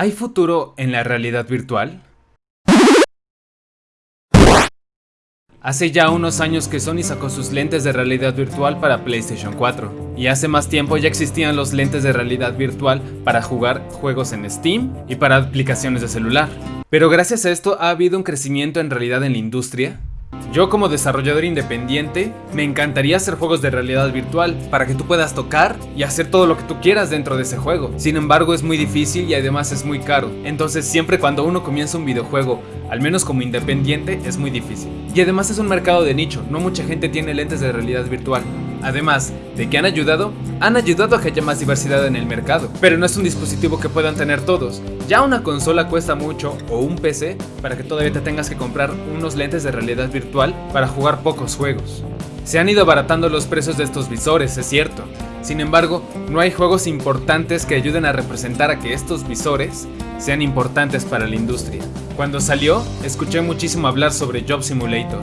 ¿Hay futuro en la realidad virtual? Hace ya unos años que Sony sacó sus lentes de realidad virtual para PlayStation 4, y hace más tiempo ya existían los lentes de realidad virtual para jugar juegos en Steam y para aplicaciones de celular. Pero gracias a esto ha habido un crecimiento en realidad en la industria, yo como desarrollador independiente, me encantaría hacer juegos de realidad virtual para que tú puedas tocar y hacer todo lo que tú quieras dentro de ese juego. Sin embargo es muy difícil y además es muy caro. Entonces siempre cuando uno comienza un videojuego, al menos como independiente, es muy difícil. Y además es un mercado de nicho, no mucha gente tiene lentes de realidad virtual. Además de que han ayudado, han ayudado a que haya más diversidad en el mercado, pero no es un dispositivo que puedan tener todos. Ya una consola cuesta mucho o un PC para que todavía te tengas que comprar unos lentes de realidad virtual para jugar pocos juegos. Se han ido abaratando los precios de estos visores, es cierto. Sin embargo, no hay juegos importantes que ayuden a representar a que estos visores sean importantes para la industria. Cuando salió, escuché muchísimo hablar sobre Job Simulator,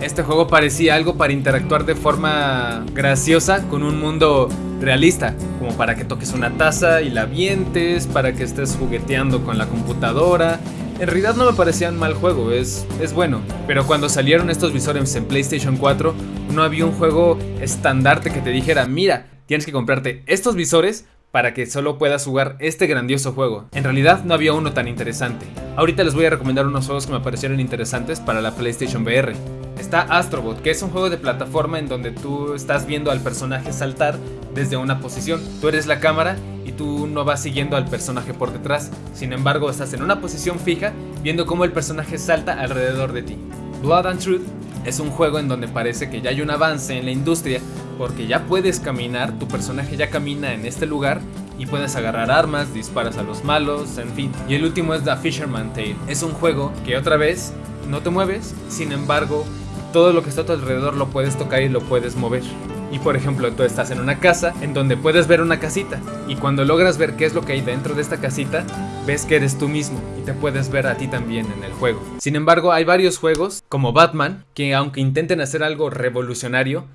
este juego parecía algo para interactuar de forma graciosa con un mundo realista, como para que toques una taza y la vientes, para que estés jugueteando con la computadora. En realidad no me parecía un mal juego, es, es bueno, pero cuando salieron estos visores en PlayStation 4, no había un juego estandarte que te dijera, mira, tienes que comprarte estos visores para que solo puedas jugar este grandioso juego. En realidad no había uno tan interesante. Ahorita les voy a recomendar unos juegos que me parecieron interesantes para la PlayStation VR. Está Astrobot, que es un juego de plataforma en donde tú estás viendo al personaje saltar desde una posición. Tú eres la cámara y tú no vas siguiendo al personaje por detrás. Sin embargo, estás en una posición fija viendo cómo el personaje salta alrededor de ti. Blood and Truth es un juego en donde parece que ya hay un avance en la industria porque ya puedes caminar, tu personaje ya camina en este lugar y puedes agarrar armas, disparas a los malos, en fin. Y el último es The Fisherman Tale. Es un juego que otra vez no te mueves, sin embargo todo lo que está a tu alrededor lo puedes tocar y lo puedes mover. Y por ejemplo, tú estás en una casa en donde puedes ver una casita y cuando logras ver qué es lo que hay dentro de esta casita, ves que eres tú mismo y te puedes ver a ti también en el juego. Sin embargo, hay varios juegos como Batman que aunque intenten hacer algo revolucionario,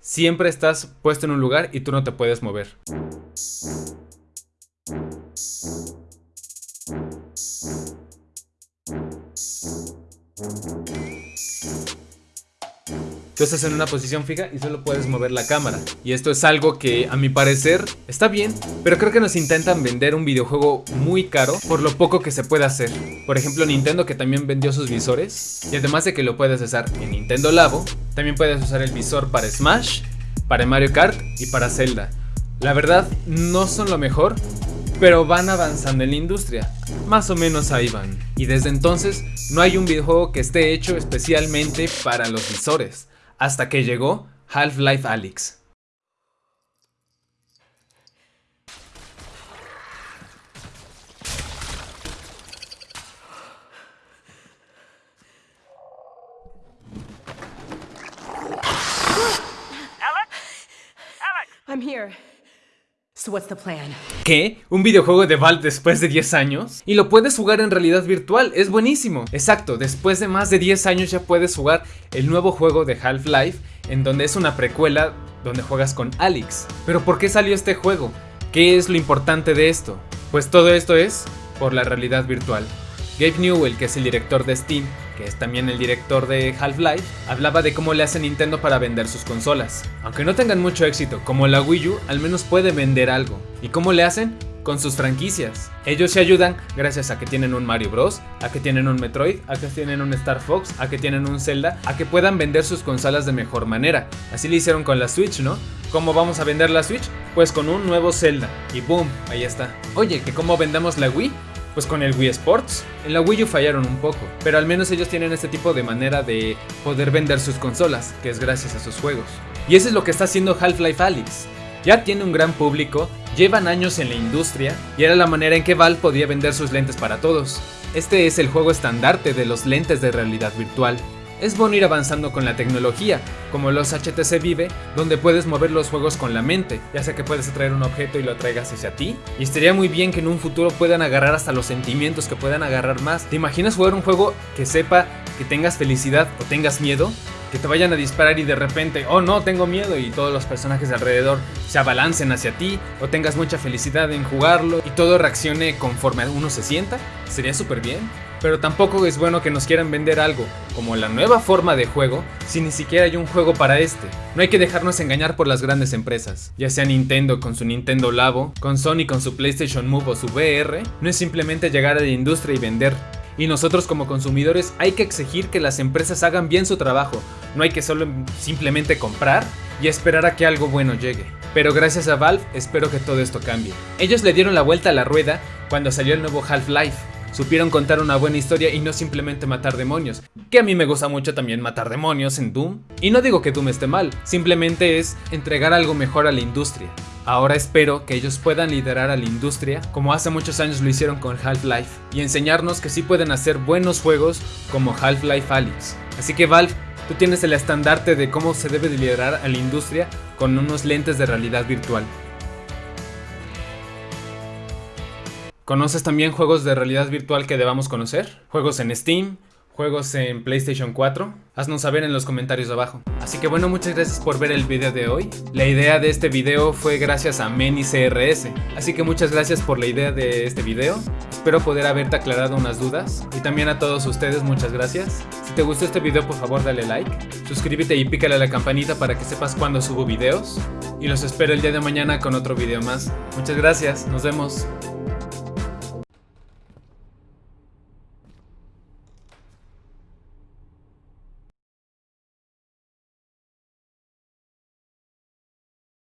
siempre estás puesto en un lugar y tú no te puedes mover. Tú estás en una posición fija y solo puedes mover la cámara. Y esto es algo que a mi parecer está bien, pero creo que nos intentan vender un videojuego muy caro por lo poco que se puede hacer. Por ejemplo Nintendo que también vendió sus visores. Y además de que lo puedes usar en Nintendo Labo, también puedes usar el visor para Smash, para Mario Kart y para Zelda. La verdad no son lo mejor, pero van avanzando en la industria. Más o menos ahí van. Y desde entonces no hay un videojuego que esté hecho especialmente para los visores hasta que llegó Half-Life Alyx. I'm here. ¿Qué? ¿Un videojuego de Valve después de 10 años? Y lo puedes jugar en realidad virtual, es buenísimo. Exacto, después de más de 10 años ya puedes jugar el nuevo juego de Half-Life, en donde es una precuela donde juegas con Alex. Pero ¿por qué salió este juego? ¿Qué es lo importante de esto? Pues todo esto es por la realidad virtual. Gabe Newell, que es el director de Steam, que es también el director de Half-Life, hablaba de cómo le hace Nintendo para vender sus consolas. Aunque no tengan mucho éxito, como la Wii U, al menos puede vender algo. ¿Y cómo le hacen? Con sus franquicias. Ellos se ayudan gracias a que tienen un Mario Bros, a que tienen un Metroid, a que tienen un Star Fox, a que tienen un Zelda, a que puedan vender sus consolas de mejor manera. Así lo hicieron con la Switch, ¿no? ¿Cómo vamos a vender la Switch? Pues con un nuevo Zelda. Y boom, ahí está. Oye, ¿que cómo vendamos la Wii? Pues con el Wii Sports. En la Wii U fallaron un poco, pero al menos ellos tienen este tipo de manera de poder vender sus consolas, que es gracias a sus juegos. Y eso es lo que está haciendo Half-Life Alyx. Ya tiene un gran público, llevan años en la industria y era la manera en que Valve podía vender sus lentes para todos. Este es el juego estandarte de los lentes de realidad virtual, es bueno ir avanzando con la tecnología, como los HTC Vive, donde puedes mover los juegos con la mente, ya sea que puedes atraer un objeto y lo atraigas hacia ti. Y estaría muy bien que en un futuro puedan agarrar hasta los sentimientos, que puedan agarrar más. ¿Te imaginas jugar un juego que sepa que tengas felicidad o tengas miedo, que te vayan a disparar y de repente, oh no, tengo miedo y todos los personajes de alrededor se abalancen hacia ti, o tengas mucha felicidad en jugarlo y todo reaccione conforme uno se sienta, sería súper bien. Pero tampoco es bueno que nos quieran vender algo como la nueva forma de juego si ni siquiera hay un juego para este. No hay que dejarnos engañar por las grandes empresas, ya sea Nintendo con su Nintendo Labo, con Sony con su PlayStation Move o su VR, no es simplemente llegar a la industria y vender. Y nosotros como consumidores hay que exigir que las empresas hagan bien su trabajo, no hay que solo simplemente comprar y esperar a que algo bueno llegue. Pero gracias a Valve espero que todo esto cambie. Ellos le dieron la vuelta a la rueda cuando salió el nuevo Half-Life. Supieron contar una buena historia y no simplemente matar demonios, que a mí me gusta mucho también matar demonios en Doom. Y no digo que Doom esté mal, simplemente es entregar algo mejor a la industria. Ahora espero que ellos puedan liderar a la industria como hace muchos años lo hicieron con Half-Life y enseñarnos que sí pueden hacer buenos juegos como Half-Life Alyx. Así que Valve, tú tienes el estandarte de cómo se debe de liderar a la industria con unos lentes de realidad virtual. ¿Conoces también juegos de realidad virtual que debamos conocer? Juegos en Steam, juegos en PlayStation 4? Haznos saber en los comentarios abajo. Así que bueno, muchas gracias por ver el video de hoy. La idea de este video fue gracias a Meni CRS. Así que muchas gracias por la idea de este video. Espero poder haberte aclarado unas dudas. Y también a todos ustedes muchas gracias. Si te gustó este video por favor dale like. Suscríbete y pícale la campanita para que sepas cuando subo videos. Y los espero el día de mañana con otro video más. Muchas gracias, nos vemos.